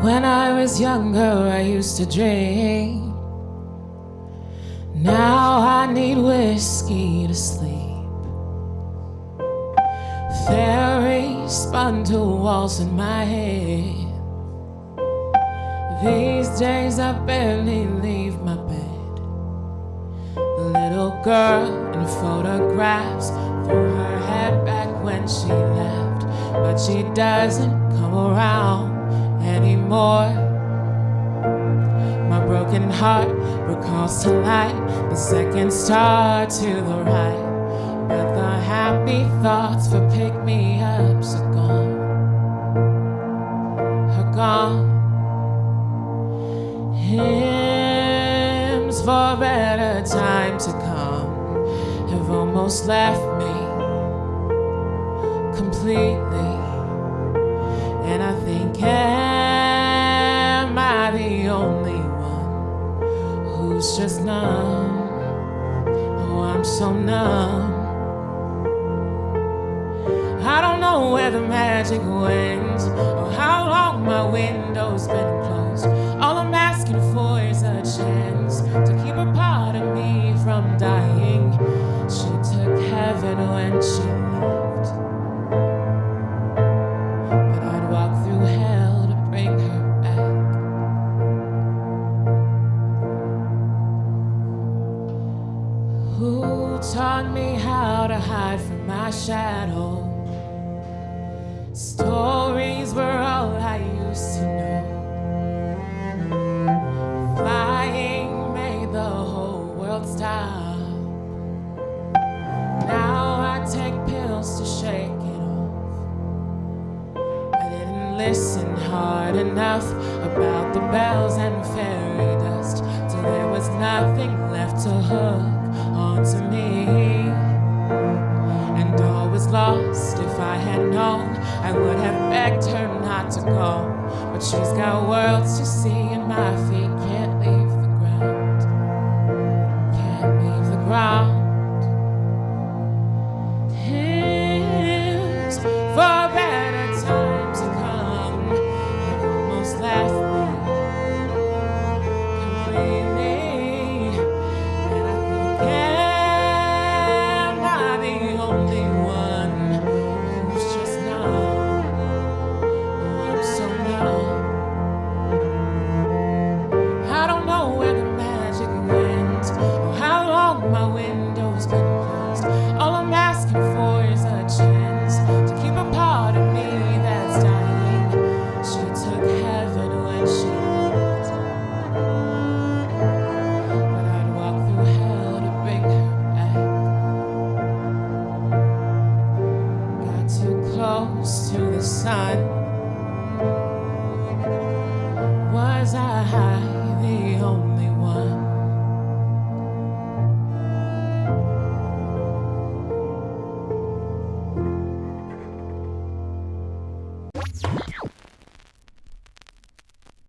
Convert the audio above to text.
When I was younger, I used to drink. Now I need whiskey to sleep. Fairies spun to walls in my head. These days I barely leave my bed. The little girl in photographs threw her head back when she left, but she doesn't come around anymore. My broken heart recalls to light the second star to the right, but the happy thoughts for pick me ups are gone. Are gone. Hymns for better time to come have almost left me completely. Numb? Oh, I'm so numb. I don't know where the magic went or how long my window's been Who taught me how to hide from my shadow? Stories were all I used to know. Flying made the whole world stop. Now I take pills to shake it off. I didn't listen hard enough about the bells and fairy dust till there was nothing left to hook onto me. And all was lost if I had known I would have begged her not to go. But she's got worlds to see, and my feet can't leave close to the sun. Was I the only one?